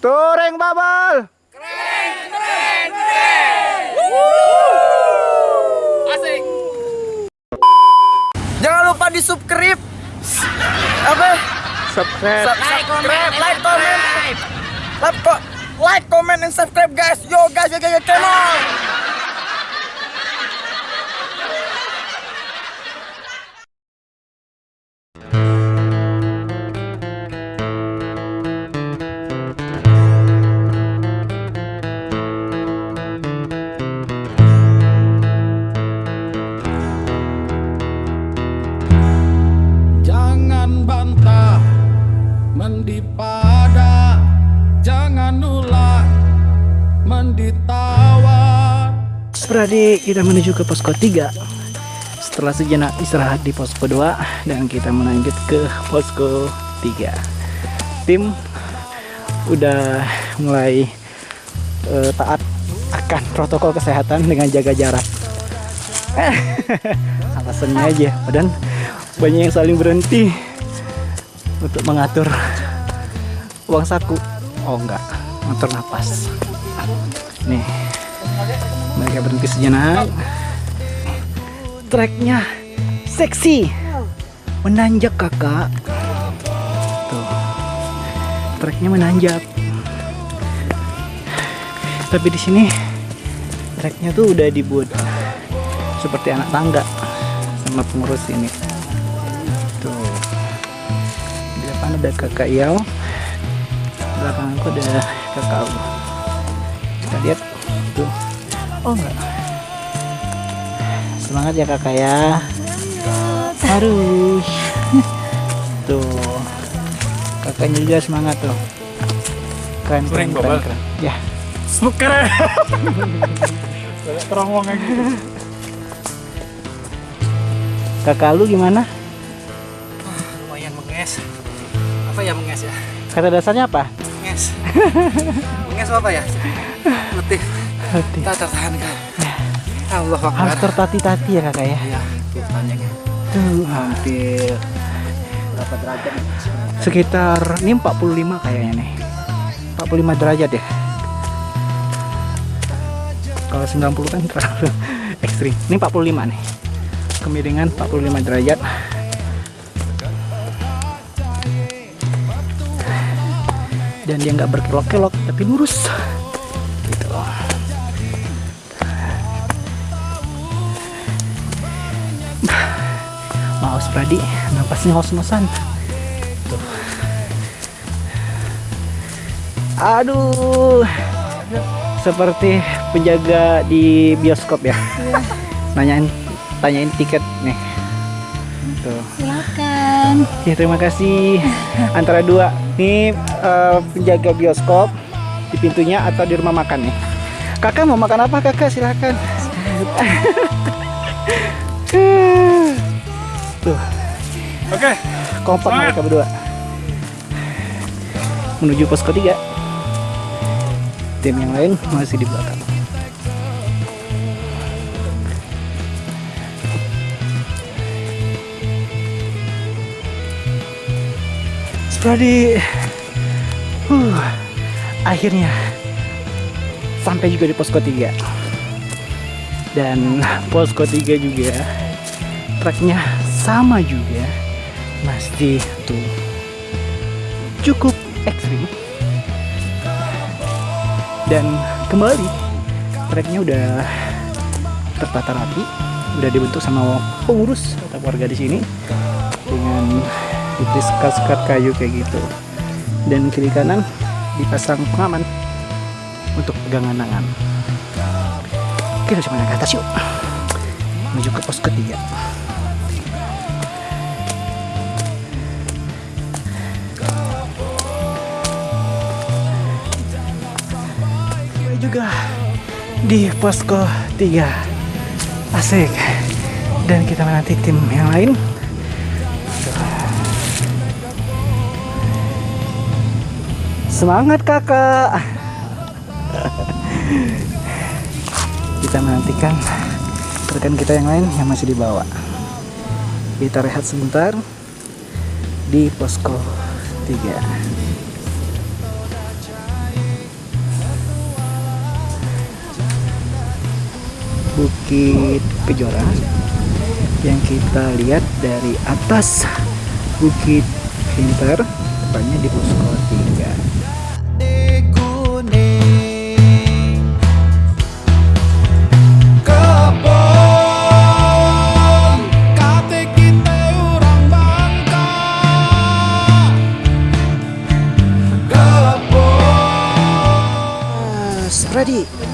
Touring bubble. Asik. Jangan lupa di subscribe. Apa? Subscribe. Subscribe, like, comment. Like, like, comment, and subscribe guys. Yo guys, yo guys, yo, come on. Spradi kita menuju ke posko 3 Setelah sejenak istirahat di posko 2 Dan kita melanjut ke posko 3 Tim udah mulai eh, taat akan protokol kesehatan dengan jaga jarak. Alasannya aja Dan banyak yang saling berhenti Untuk mengatur uang saku. Oh enggak, mengatur napas. Nih mereka berhenti sejenak. Treknya seksi. Menanjak kakak. Tuh. Treknya menanjak. Tapi di sini treknya tuh udah dibuat seperti anak tangga sama pengurus ini. Tuh. Di depan ada kakak Iau belakangku ada kakak Au. kita lihat. Tuh oh enggak semangat ya kakak ya harus tuh kakaknya juga semangat tuh keren keren keren, keren. ya Keren Terowong gitu kakak lu gimana Lumayan menges. Apa ya menges ya? kata dasarnya apa Menges. menges apa ya? Letih. Hati. Tak tertahankan. Allah harus Akbar. tertati-tati ya kakak ya? Ya, tuh panjangnya. tuh hampir berapa derajat sekitar ini 45 kayaknya nih. 45 derajat ya? Kalau 90 kan terlalu ekstrim. Ini 45 nih. Kemiringan 45 derajat. Dan dia nggak berkelok-kelok tapi lurus Maus Pradi. Napasnya ngos-ngosan tuh. Aduh. Seperti penjaga di bioskop ya. Nanyain tanyain tiket nih. Tuh. Silakan. ya terima kasih. Antara dua. Nih eh, penjaga bioskop di pintunya atau di rumah makan nih? Kakak mau makan apa kakak? Silakan tuh. Oke. Kompak Semangat. mereka berdua. Menuju pos ketiga. Tim yang lain masih di belakang. Spradi. Huh, akhirnya sampai juga di posko 3 dan posko 3 juga tracknya sama juga. Masih tuh cukup ekstrim. Dan kembali tracknya udah tertata rapi udah dibentuk sama pengurus atau warga di sini dengan putih sekat-sekat kayu kayak gitu. Dan kiri kanan dipasang pengaman untuk pegangan tangan kita coba ke atas yuk. Menuju ke pos ketiga juga di posko 3 asik. Dan kita menanti tim yang lain. Semangat kakak. Kita menantikan rekan kita yang lain yang masih di bawah kita rehat sebentar di posko 3 Bukit Kejora yang kita lihat dari atas Bukit Pinter tepatnya di posko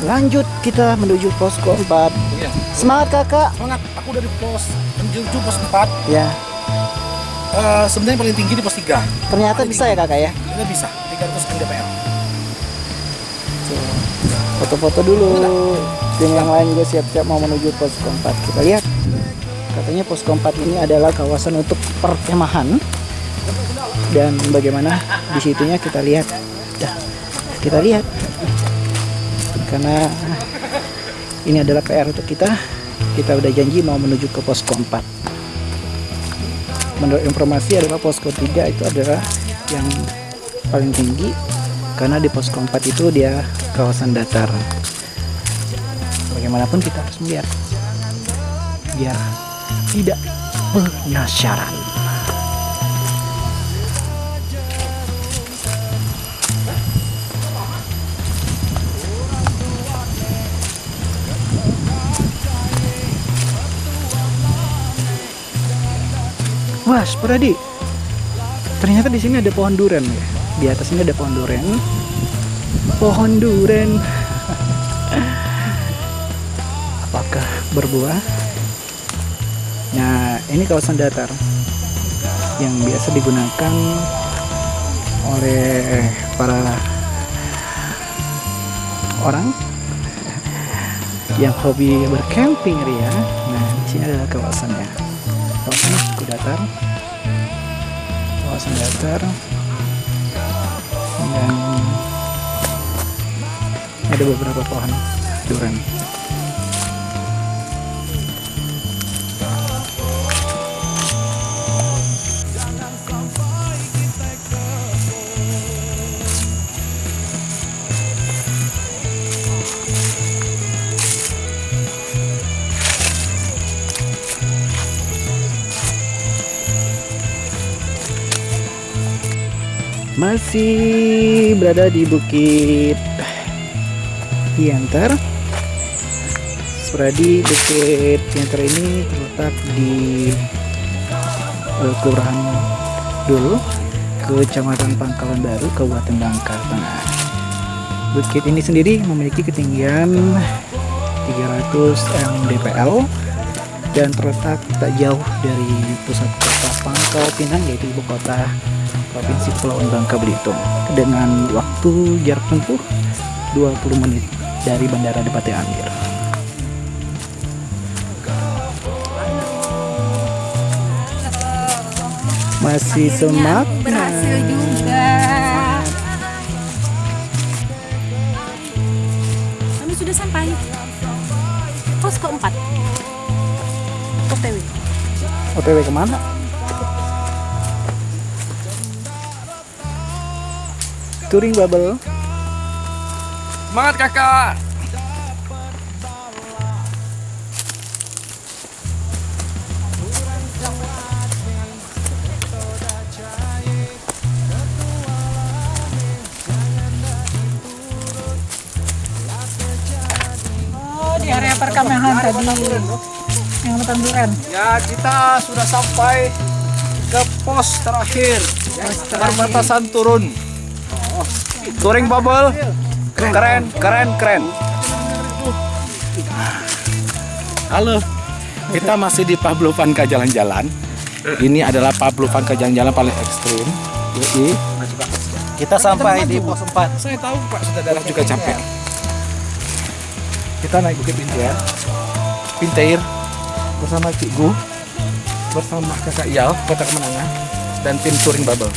Lanjut kita menuju posko 4 Iya. semangat kakak. Semangat, aku udah di pos menuju pos 4 ya. Eh, Sebenarnya paling tinggi di pos 3 ternyata bisa ya kakak ya? Kita bisa, 300 mdpl Tuh, foto-foto dulu. Tim yang lain juga siap-siap mau menuju posko 4 kita lihat. Katanya posko 4 ini adalah kawasan untuk perkemahan. Dan bagaimana di situnya kita lihat. Kita lihat karena ini adalah PR untuk kita. Kita udah janji mau menuju ke posko 4 menurut informasi adalah posko 3 itu adalah yang paling tinggi. Karena di posko 4 itu dia kawasan datar. Bagaimanapun kita harus melihat biar tidak penasaran Wah, Spradi. Ternyata di sini ada pohon duren ya. Di atas ini ada pohon duren. Pohon duren. Apakah berbuah? Nah, ini kawasan datar yang biasa digunakan oleh para orang yang hobi bercamping Ria. Nah, di sini adalah kawasannya. Kawasan datar. Kawasan datar. Dan ada beberapa pohon durian. Masih berada di Bukit Piantar. Spradi Bukit Piantar ini terletak di Kelurahan Dulu, Kecamatan Pangkalan Baru, Kabupaten Bangka Tengah. Bukit ini sendiri memiliki ketinggian 300 mdpl dan terletak tak jauh dari pusat kota Pangkal Pinang yaitu ibu kota Provinsi Kepulauan Bangka Belitung. Dengan waktu jarak tempuh 20 menit dari Bandara Depati Amir. Masih semak berhasil juga. Kami sudah sampai pos keempat. OTW OTW ke mana? Touring Bubble. Semangat kakak. Oh di area perkemahan tadi. Yang lepas Ya kita sudah sampai ke pos terakhir. Perbatasan turun Touring bubble. Keren, keren, keren. Halo. Kita masih di Pavlovanka jalan-jalan. Ini adalah Pavlovanka jalan-jalan paling ekstrim. Yoi. Kita sampai di pos 4. Saya tahu Pak Saudara juga capek Kita naik Bukit Bintair Bintair bersama Cikgu bersama kakak Yal kota kemenangan dan tim touring bubble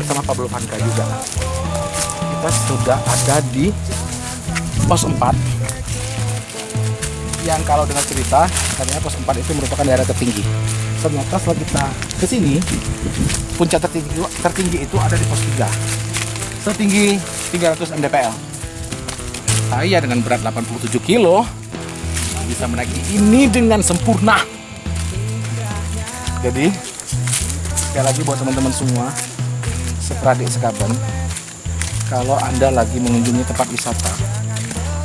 bersama Pablo Vanka juga. Kita sudah ada di pos 4 yang kalau dengan cerita katanya pos 4 itu merupakan daerah tertinggi. Ternyata setelah kita ke sini puncak tertinggi, tertinggi itu ada di pos 3 setinggi 300 mdpl saya dengan berat 87 kilo bisa menaiki ini dengan sempurna. Jadi sekali lagi buat teman-teman semua, seperadik sekaban, kalau anda lagi mengunjungi tempat wisata,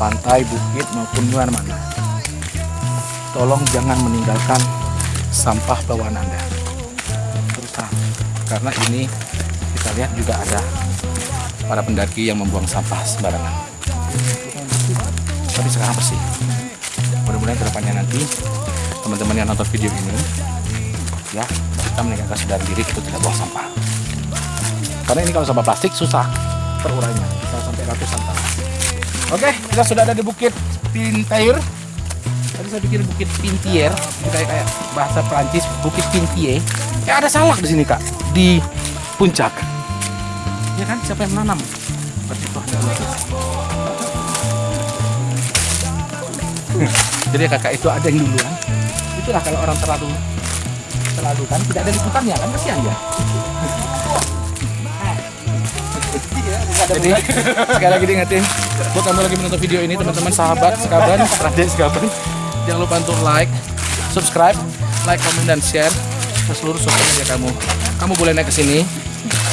pantai, bukit maupun mana-mana, tolong jangan meninggalkan sampah bawaan anda. Terus karena ini kita lihat juga ada para pendaki yang membuang sampah sembarangan. Tapi sekarang bersih. Mudah-mudahan ke depannya nanti teman-teman yang nonton video ini ya kita meninggalkan sadar diri itu tidak buang sampah. Karena ini kalau sampah plastik susah terurainya, bisa sampai ratusan tahun. Oke, kita sudah ada di Bukit Pintair. Tadi saya pikir Bukit Pintier, kayak kayak bahasa Perancis Bukit Pintier. Ya ada salak di sini kak, di puncak. Ya kan, siapa yang menanam? Berarti lukis. Jadi kakak itu ada yang duluan. Itulah kalau orang terlalu terlalu kan tidak ada liputannya kan kasihan ya. Jadi sekali lagi diingetin buat kamu lagi menonton video ini teman-teman sahabat sekaban, adik sekaban jangan lupa untuk like, subscribe, like, komen dan share ke seluruh sosial media kamu. Kamu boleh naik ke sini,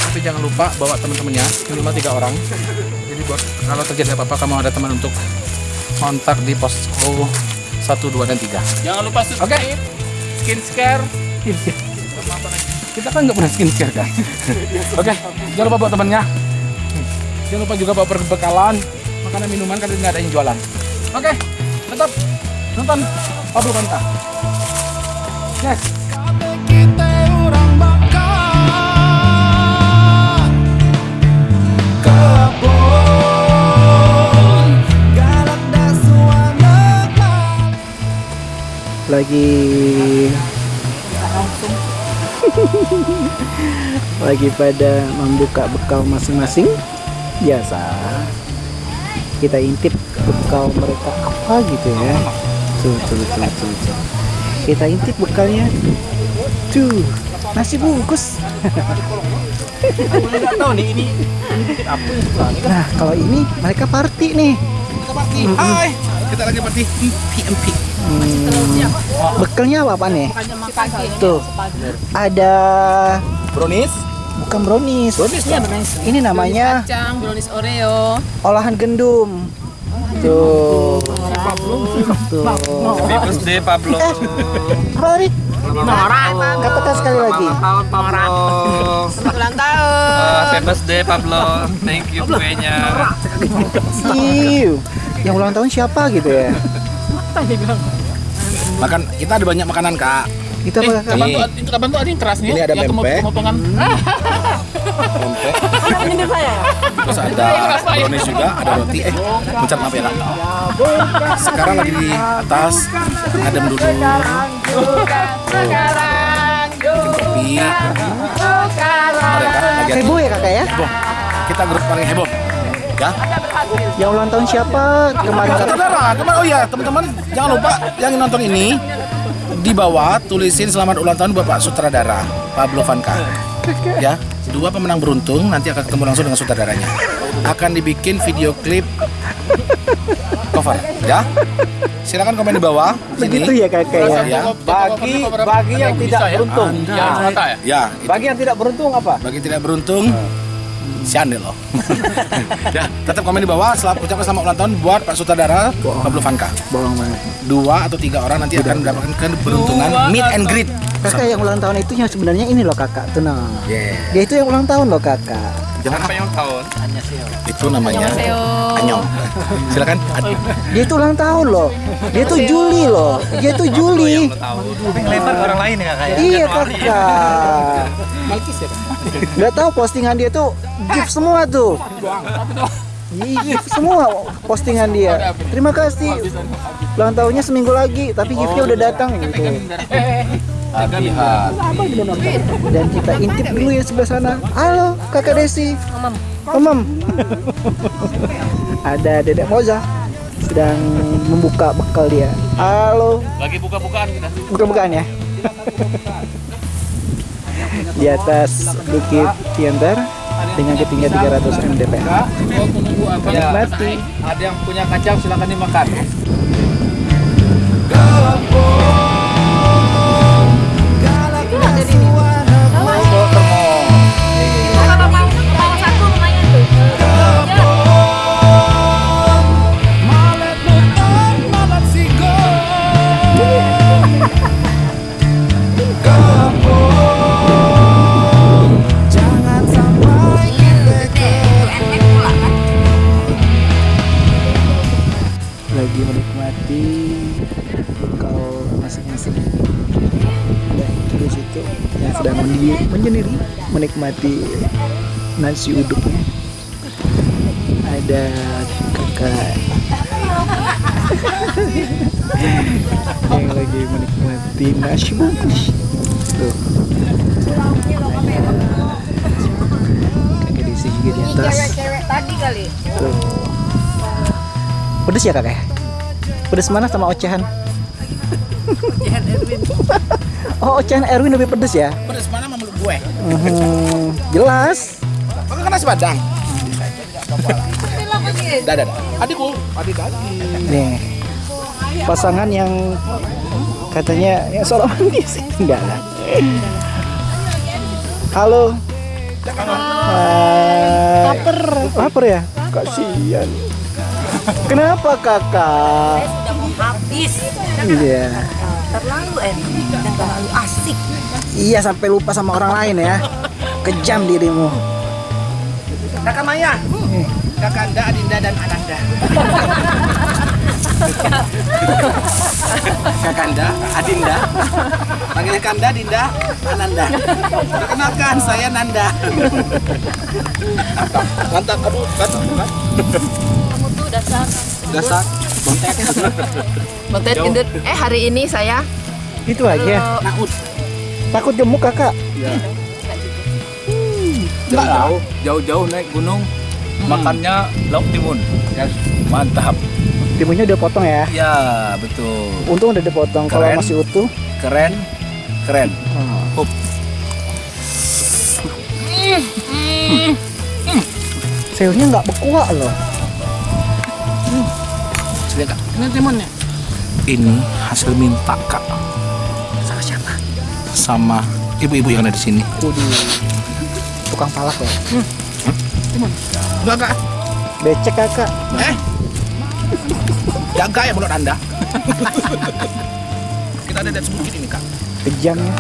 tapi jangan lupa bawa teman-temannya minimal tiga orang. Jadi buat kalau terjadi apa-apa kamu ada teman untuk kontak di posko 1, 2, dan 3 Jangan lupa Oke, skincare. Kita kan nggak pernah skincare kan. Oke, jangan lupa bawa temannya. Jangan lupa juga bawa perbekalan, makanan minuman karena nggak ada yang jualan. Oke, tetap nonton Pablo Kanta. Yes. lagi lagi pada membuka bekal masing-masing biasa. Kita intip bekal mereka apa gitu ya. Tuh tuh tuh tuh, tuh. kita intip bekalnya. Tuh nasi bungkus. Nah kalau ini mereka party nih. Hai, kita lagi party. PMP. Hmm, bekalnya apa, apa nih tuh ada Brownies. Bukan brownies. Brownies Iya, ini namanya Kacang, brownies Oreo. olahan gendum. Tuh. Tuh. Birthday Pablo. Apa tadi? Katakan sekali lagi. tahun Pablo. Ulang tahun. Happy birthday Pablo. Thank you kuenya. Iu, yang ulang tahun siapa gitu ya? Makan kita ada banyak makanan kak. Itu apa kakak Ini, itu kapan tuh ada yang kerasnya? Ini ada yang pempek. kemot-kemotongan. pempek. Terus ada brownies juga, ada roti. Eh, mencat maaf ya kak. Sekarang lagi di atas, dulu. Kopi. Ada kak, lagi ada- heboh ya kakak ya heboh. Kita grup paling heboh. Ya. yang ulang tahun siapa kemarin Saudara, kemarin oh ya teman-teman jangan lupa yang nonton ini di bawah tulisin selamat ulang tahun Bapak Sutradara Pablo Vanka. Ya, dua pemenang beruntung nanti akan ketemu langsung dengan sutradaranya. Akan dibikin video klip cover, ya. Silakan komen di bawah begitu sini. ya kakak ya Ya, Bagi bagi yang tidak beruntung. Ya, mata ya. ya, Bagi yang tidak beruntung apa? bagi tidak beruntung si Ande loh. ya, tetap komen di bawah. Selamat ucapkan selamat ulang tahun buat Pak Sutradara Pablo Vanka. bohong banget dua atau tiga orang nanti akan mendapatkan keberuntungan meet and greet. kakak yang ulang tahun itu yang sebenarnya ini loh kakak tenang Yeah. dia itu yang ulang tahun loh kakak Jangan Apa yang tahun? itu namanya Anyong. Silakan. Dia itu ulang tahun loh dia itu Juli loh dia itu Juli Lempar orang lain ya kakak ya. iya kakak nggak tahu postingan dia tuh gift semua tuh. Gift semua postingan dia. Terima kasih. Ulang tahunnya seminggu lagi tapi giftnya udah datang gitu. Dan kita intip dulu ya sebelah sana. Halo kakak Desi. Omam. Ada dedek Moza sedang membuka bekal dia. Halo. Lagi buka-bukaan kita. buka-bukaan ya di atas bukit Tiantar dengan ketinggian 300 mdpl? Menikmati. Ada yang punya kacang silakan dimakan. Lagi menikmati kau masing-masing dan terus itu yang sedang menyendiri, menyendiri menikmati nasi uduknya ada kakak yang lagi menikmati nasi bungkus tuh kakak di sini di atas tadi kali. Tuh. Pedes ya kakak? Pedes mana sama ocehan? Ocehan Erwin. Oh ocehan Erwin lebih pedes ya? Pedes mana sama mulut gue? Mhm, jelas. Kau. Bilang lagi. Dah, dah, dah. Adikku, adik lagi. Nih pasangan yang katanya yang seorang manis enggak lah. Halo. Hai. Laper. Laper ya? Kasihan. Kenapa kakak? Habis. Iya. Terlalu enak dan terlalu asik. Iya sampai lupa sama orang lain ya. Kejam dirimu. Kakak Maya. Kakak Anda, Adinda, dan Ananda. Kakak Anda, Adinda. Panggil Kanda, Dinda, Ananda. Perkenalkan, saya Nanda. Mantap, aduh, mantap, mantap. Kamu tuh dasar. Dasar, bontek. Motet gendut. Eh hari ini saya Itu aja. Naud. Takut gemuk kakak. Jauh, jauh-jauh naik gunung, makannya lauk timun. Mantap. Timunnya udah potong ya. Ya, betul. Untung udah dipotong. Kalau masih utuh. Keren, keren. Oh. Up. Sayurnya nggak bekuak loh. Kak, ini timunnya. Ini hasil minta kak. Sama siapa? Sama ibu-ibu yang ada di sini. Waduh. Tukang palak ya. Enggak kak? Becek kakak. Eh? Jaga ya mulut anda. Kita ada dan sebut ini kak. Kejamnya.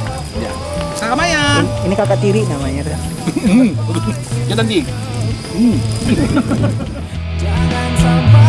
Kakak Maya. Ini kakak tiri namanya. tuh. Ya nanti. Jangan sampai